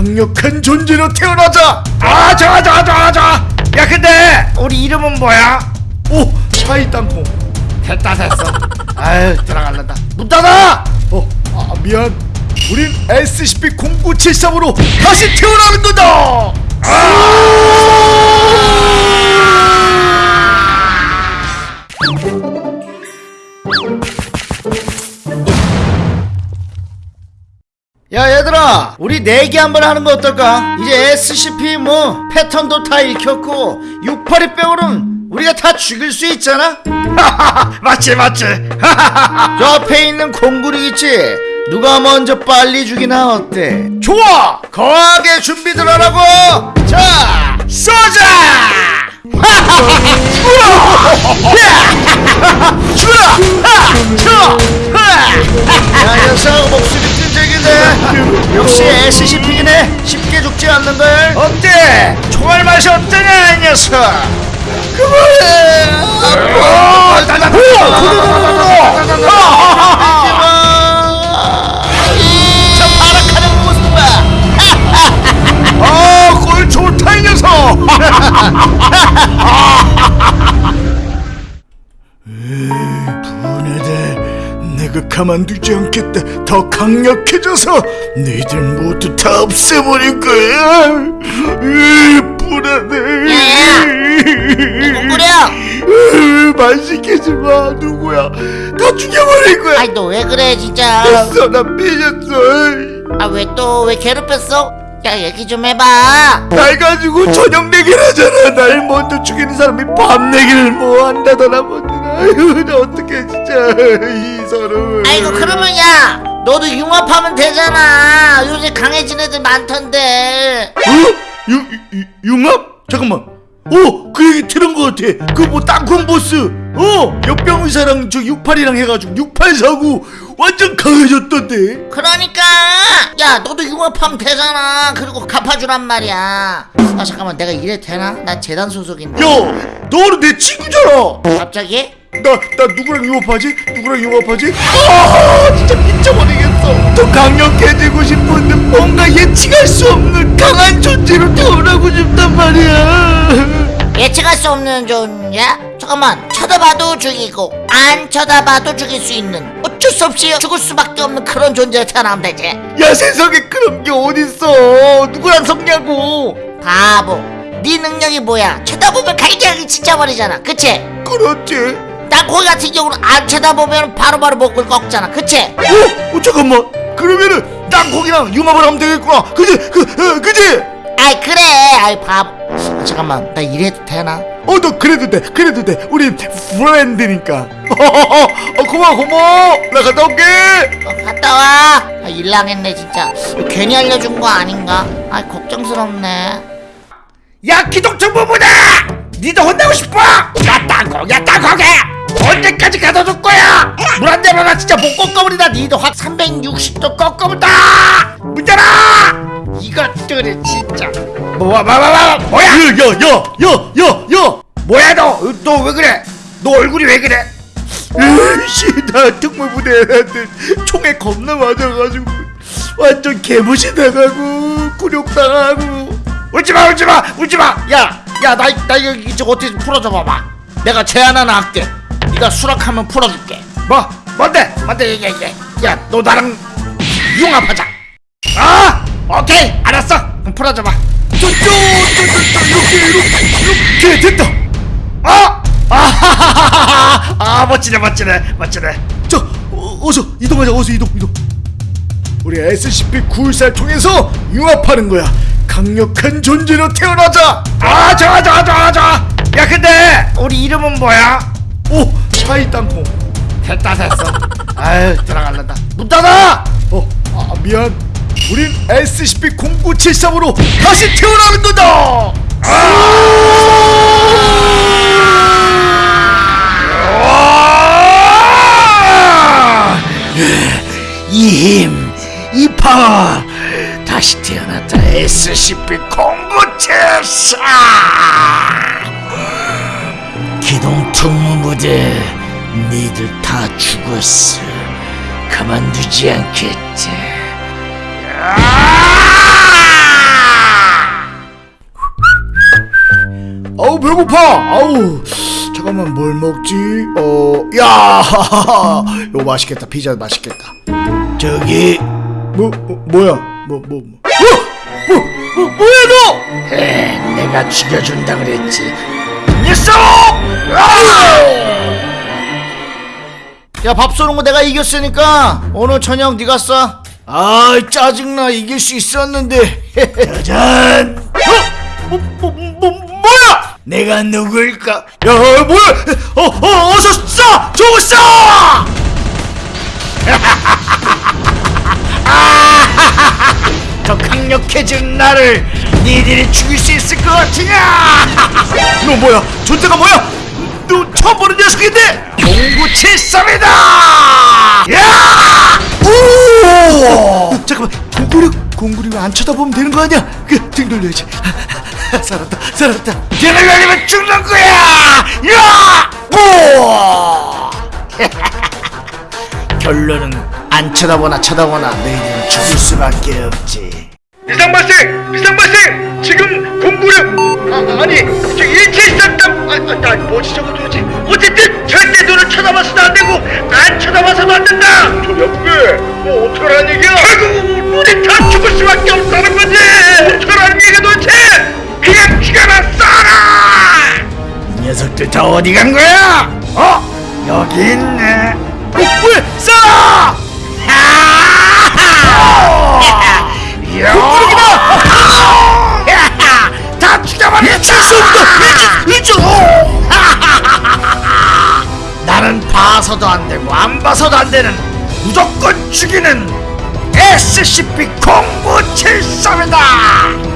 강력한 존재로 태어나자! 아 좋아 좋아 좋아 좋아 야 근데 우리 이름은 뭐야? 오 샤이 땅콩. 됐다 됐어. 아유 들어갈란다. 문 닫아! 어 아, 미안. 우린 SCP-0973으로 다시 태어나는 거다 야 얘들아 우리 내기 한번 하는 거 어떨까? 이제 SCP 뭐 패턴도 다 읽혔고 682병으로는 우리가 다 죽일 수 있잖아? 맞지 맞지 저 앞에 있는 공구리 있지? 누가 먼저 빨리 죽이나 어때? 좋아! 거하게 준비들 하라고! 자 쏘자! 죽어라! 하! 쳐! 역시 SCP이네 쉽게 죽지 않는 걸 어때? 총알 맛이 어떠냐 이 녀석 그만해 아파 가 가만두지 않겠다. 더 강력해져서 너희들 모두 다 없애버릴 거야. 으, 불안해. 누구려? 으, 말 시키지 마. 누구야? 다 죽여버릴 거야. 아이 너 왜 그래 진짜? 됐어 나 삐졌어. 아 왜 또 왜 괴롭혔어? 야 얘기 좀 해봐. 날 가지고 저녁 내기를 하잖아. 날 먼저 죽이는 사람이 밤 내기를 뭐 한다더나 뭐더나 아유 나 어떡해 진짜 이 서로 아이고 그러면 야 너도 융합하면 되잖아 요새 강해진 애들 많던데 어? 유, 유, 융합? 잠깐만 어! 그 얘기 들은 것 같아 그 뭐 땅콩 보스 어! 역병의사랑 저 68이랑 해가지고 6849 완전 강해졌던데 그러니까 야 너도 융합하면 되잖아 그리고 갚아주란 말이야 아 잠깐만 내가 이래도 되나? 나 재단 소속인데 야 너는 내 친구잖아 갑자기? 나, 나 누구랑 융합하지? 누구랑 융합하지? 아 진짜 미쳐버리겠어 더 강력해지고 싶은데 뭔가 예측할 수 없는 강한 존재로 태어나고 싶단 말이야 예측할 수 없는 존재? 잠깐만 쳐다봐도 죽이고 안 쳐다봐도 죽일 수 있는 어쩔 수 없이 죽을 수밖에 없는 그런 존재로 태어나면 되지 야 세상에 그런 게 어딨어 누구랑 섞냐고 바보 네 능력이 뭐야 쳐다보면 갈기갈기 지쳐버리잖아 그치? 그렇지 난 거기 같은 경우는 안 쳐다보면 바로바로 목을 꺾잖아. 그치? 어? 어 잠깐만. 그러면은 땅콩이랑 융합을 하면 되겠구나. 그지? 그, 어, 그지? 아이 그래. 아이 바보. 아, 잠깐만. 나 이래도 되나? 어너 그래도 돼. 그래도 돼. 우리 프렌드니까. 어 고마워 고마워. 나 갔다 올게. 어, 갔다 와. 아, 일랑했네 진짜. 괜히 알려준 거 아닌가? 아 걱정스럽네. 야 기동정보부다! 니도 혼나고 싶어? 야 땅콩 야 땅콩에 언제까지 가둬둘 거야. 물 한 대만 나 진짜 못 꺾어버리다. 니도 확 360도 꺾어본다. 문 열어! 이것들이 진짜. 뭐야 뭐야 뭐야 뭐야 야야야야야야 뭐야 너? 너 왜 그래? 너 얼굴이 왜 그래? 으이씨 나 특무부대한테 총에 겁나 맞아가지고. 완전 개무시 당하고 굴욕당하고. 울지마 울지마 울지마. 야야나 나 이거 이제 어떻게 좀 풀어줘 봐봐. 내가 제안 하나 할게 네가 수락하면 풀어줄게. 뭐? 뭔데? 뭔데? 얘기해 얘기해 야너 나랑 융합하자. 아! 오케이? 알았어. 그럼 풀어줘봐. 쪼쪼쪼쪼 이렇게 이렇게 이렇게 됐다. 아! 아하하하하 아 멋지네 멋지네 멋지네. 자 어, 어서 이동하자 어서 이동 이동. 우리 SCP-914를 통해서 융합하는 거야. 강력한 존재로 태어나자. 아 좋아 좋아 좋아 좋아. 야 근데 우리 이름은 뭐야? 오 샤이 땅콩. 됐다 됐어. 아유 들어갈란다. 문 닫아! 어 아, 미안. 우린 SCP-0973으로 다시 태어나는 거다! 아! 이 힘, 이 파워. 다시 태어났다 SCP-0974 기동 특무부대 니들 다 죽었어. 그만두지 않겠지. 아! 아우 배고파. 아우. 잠깐만 뭘 먹지? 어, 야, 이거 맛있겠다. 피자 맛있겠다. 저기, 뭐, 뭐 뭐야? 뭐, 뭐, 뭐? 어! 뭐, 뭐, 뭐야 너? 에, 내가 죽여준다 그랬지. 녀석! 아! 야 밥 쏘는 거 내가 이겼으니까 오늘 저녁 네가 쏴. 아 짜증나 이길 수 있었는데. 짜잔. 어? 뭐, 뭐, 뭐, 뭐야? 내가 누굴까? 야 뭐야? 어, 어 어서 쏴! 저거 쏴! 더 강력해진 나를 니들이 죽일 수 있을 것 같으냐? 너 뭐야? 존재가 뭐야? 너 처음 보는 녀석인데? 공구칠삼이 안 쳐다보면 되는 거 아니야? 그, 등 돌려야지. 살았다, 살았다. 등을 돌리면 죽는 거야! 야! 오! 결론은 안 쳐다보나 쳐다보나 너희들은 죽을 수밖에 없지. 비상 발생! 비상 발생! 지금 공구력 아, 아니 저 일체이상담 아, 아, 아 뭐지 저거 도대체 어쨌든 절대 쳐다봐서도 안 되고 안 쳐다봐서도 안 된다 저 옆에 뭐 어떡하라는 얘기야 결국 우리 다 죽을 수밖에 없다는 거지 어떡하라는 얘기야 도대체 그냥 죽여라 쏴라 이 녀석들 다 어디 간 거야? 어? 여기 있네. 어, 왜? 쏴! 공구력이다! 다 죽여버렸다! 칠수 없다! 이쪽! 나는 봐서도 안 되고 안 봐서도 안 되는 무조건 죽이는 SCP-0973이다!